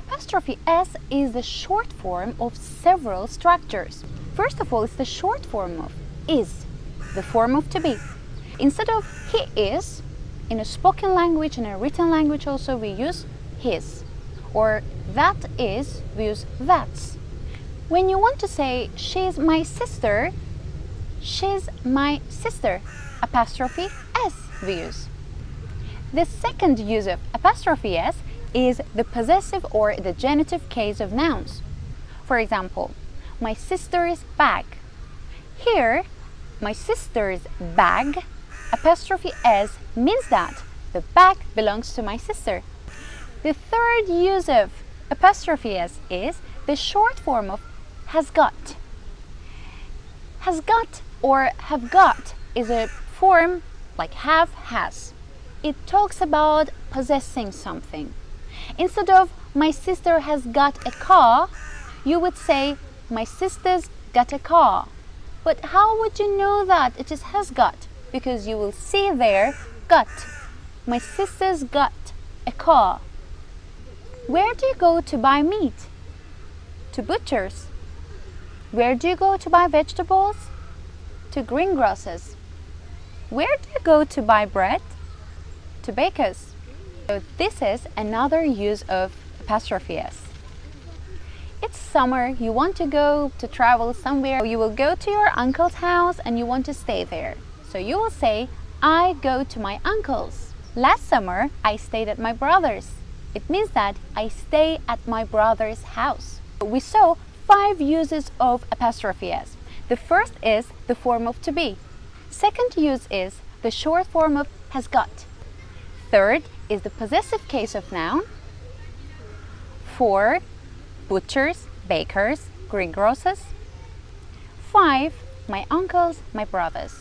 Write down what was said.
Apostrophe S is the short form of several structures. First of all, it's the short form of is, the form of to be. Instead of he is, in a spoken language and a written language also we use his. Or that is, we use that's. When you want to say she's my sister, she's my sister, apostrophe S we use. The second use of apostrophe S is the possessive or the genitive case of nouns. For example, my sister's bag. Here, my sister's bag, apostrophe S means that the bag belongs to my sister. The third use of apostrophe S is the short form of has got. Has got or have got is a form like have, has. It talks about possessing something. Instead of my sister has got a car, you would say my sister's got a car. But how would you know that it is has got? Because you will see there got. My sister's got a car. Where do you go to buy meat? To butchers. Where do you go to buy vegetables? To greengrocers. Where do you go to buy bread? To bakers. So this is another use of apostrophe S. It's summer, you want to go to travel somewhere, you will go to your uncle's house and you want to stay there. So you will say, I go to my uncle's. Last summer, I stayed at my brother's. It means that I stay at my brother's house. We saw five uses of apostrophe S. The first is the form of to be. Second use is the short form of has got. Third is the possessive case of noun four butchers, bakers, greengrocers. Five, my uncles, my brothers.